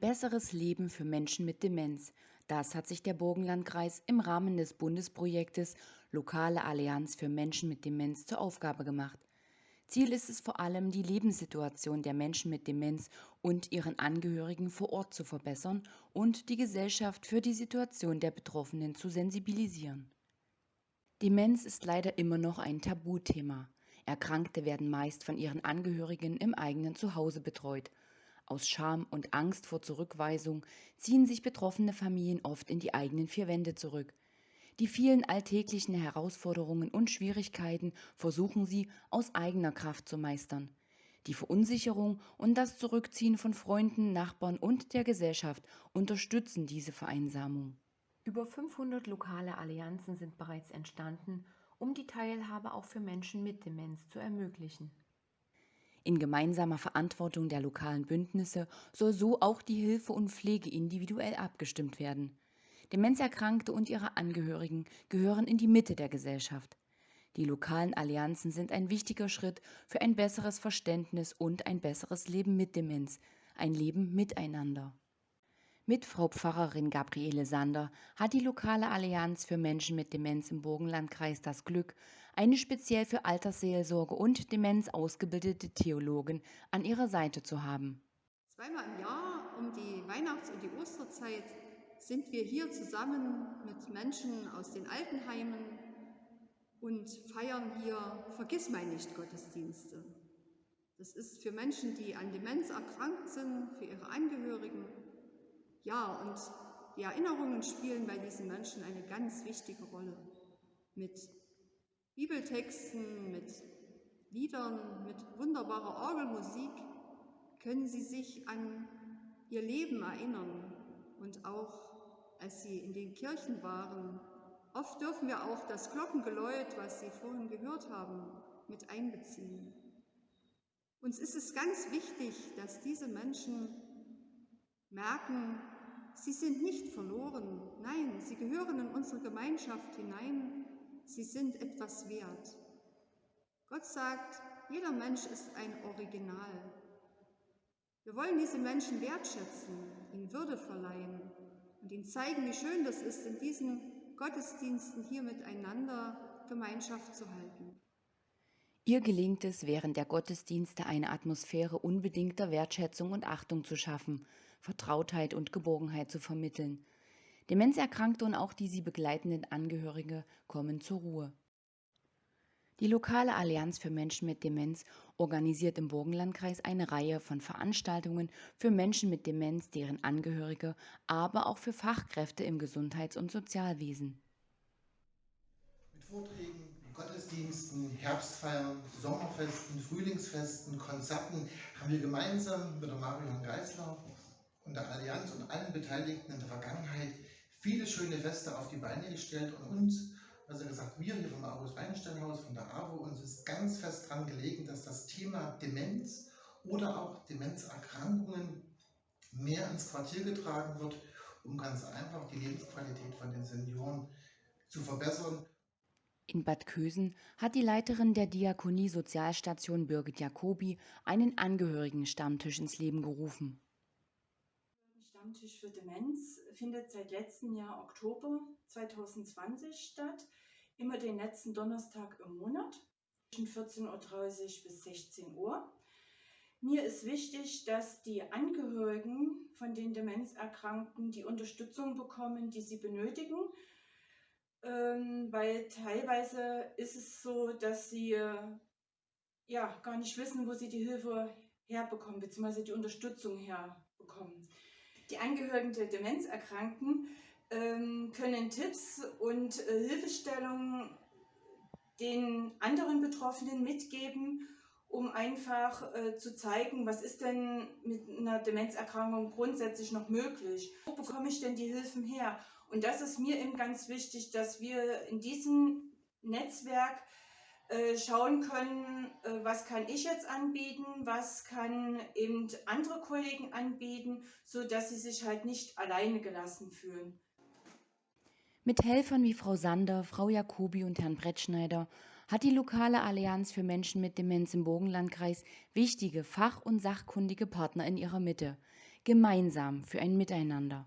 besseres Leben für Menschen mit Demenz. Das hat sich der Burgenlandkreis im Rahmen des Bundesprojektes Lokale Allianz für Menschen mit Demenz zur Aufgabe gemacht. Ziel ist es vor allem, die Lebenssituation der Menschen mit Demenz und ihren Angehörigen vor Ort zu verbessern und die Gesellschaft für die Situation der Betroffenen zu sensibilisieren. Demenz ist leider immer noch ein Tabuthema. Erkrankte werden meist von ihren Angehörigen im eigenen Zuhause betreut aus Scham und Angst vor Zurückweisung ziehen sich betroffene Familien oft in die eigenen vier Wände zurück. Die vielen alltäglichen Herausforderungen und Schwierigkeiten versuchen sie aus eigener Kraft zu meistern. Die Verunsicherung und das Zurückziehen von Freunden, Nachbarn und der Gesellschaft unterstützen diese Vereinsamung. Über 500 lokale Allianzen sind bereits entstanden, um die Teilhabe auch für Menschen mit Demenz zu ermöglichen. In gemeinsamer Verantwortung der lokalen Bündnisse soll so auch die Hilfe und Pflege individuell abgestimmt werden. Demenzerkrankte und ihre Angehörigen gehören in die Mitte der Gesellschaft. Die lokalen Allianzen sind ein wichtiger Schritt für ein besseres Verständnis und ein besseres Leben mit Demenz, ein Leben miteinander. Mit Frau Pfarrerin Gabriele Sander hat die lokale Allianz für Menschen mit Demenz im Burgenlandkreis das Glück, eine speziell für Altersseelsorge und Demenz ausgebildete Theologin an ihrer Seite zu haben. Zweimal im Jahr um die Weihnachts- und die Osterzeit sind wir hier zusammen mit Menschen aus den Altenheimen und feiern hier Vergissmeinnicht Gottesdienste. Das ist für Menschen, die an Demenz erkrankt sind, für ihre Angehörigen ja, und die Erinnerungen spielen bei diesen Menschen eine ganz wichtige Rolle. Mit Bibeltexten, mit Liedern, mit wunderbarer Orgelmusik können sie sich an ihr Leben erinnern und auch als sie in den Kirchen waren. Oft dürfen wir auch das Glockengeläut, was Sie vorhin gehört haben, mit einbeziehen. Uns ist es ganz wichtig, dass diese Menschen merken, sie sind nicht verloren. Nein, sie gehören in unsere Gemeinschaft hinein. Sie sind etwas wert. Gott sagt, jeder Mensch ist ein Original. Wir wollen diese Menschen wertschätzen, ihnen Würde verleihen und ihnen zeigen, wie schön das ist, in diesen Gottesdiensten hier miteinander Gemeinschaft zu halten. Ihr gelingt es, während der Gottesdienste eine Atmosphäre unbedingter Wertschätzung und Achtung zu schaffen, Vertrautheit und Geborgenheit zu vermitteln. Demenzerkrankte und auch die sie begleitenden Angehörige kommen zur Ruhe. Die lokale Allianz für Menschen mit Demenz organisiert im Burgenlandkreis eine Reihe von Veranstaltungen für Menschen mit Demenz, deren Angehörige, aber auch für Fachkräfte im Gesundheits- und Sozialwesen. Mit Vorträgen, Gottesdiensten, Herbstfeiern, Sommerfesten, Frühlingsfesten, Konzerten haben wir gemeinsam mit der Marion Geisler und der Allianz und allen Beteiligten in der Vergangenheit viele schöne Feste auf die Beine gestellt und uns, also gesagt, wir hier vom August Weinsteinhaus, von der AWO, uns ist ganz fest daran gelegen, dass das Thema Demenz oder auch Demenzerkrankungen mehr ins Quartier getragen wird, um ganz einfach die Lebensqualität von den Senioren zu verbessern in Bad Kösen hat die Leiterin der Diakonie Sozialstation Birgit Jacobi einen Angehörigen-Stammtisch ins Leben gerufen. Stammtisch für Demenz findet seit letztem Jahr Oktober 2020 statt, immer den letzten Donnerstag im Monat zwischen 14.30 Uhr bis 16 Uhr. Mir ist wichtig, dass die Angehörigen von den Demenzerkrankten die Unterstützung bekommen, die sie benötigen ähm, weil teilweise ist es so, dass sie äh, ja gar nicht wissen, wo sie die Hilfe herbekommen, beziehungsweise die Unterstützung herbekommen. Die Angehörigen der Demenzerkrankten ähm, können Tipps und äh, Hilfestellungen den anderen Betroffenen mitgeben, um einfach äh, zu zeigen, was ist denn mit einer Demenzerkrankung grundsätzlich noch möglich? Wo bekomme ich denn die Hilfen her? Und das ist mir eben ganz wichtig, dass wir in diesem Netzwerk äh, schauen können, äh, was kann ich jetzt anbieten, was kann eben andere Kollegen anbieten, so dass sie sich halt nicht alleine gelassen fühlen. Mit Helfern wie Frau Sander, Frau Jacobi und Herrn Brettschneider hat die lokale Allianz für Menschen mit Demenz im Bogenlandkreis wichtige fach- und sachkundige Partner in ihrer Mitte. gemeinsam für ein Miteinander.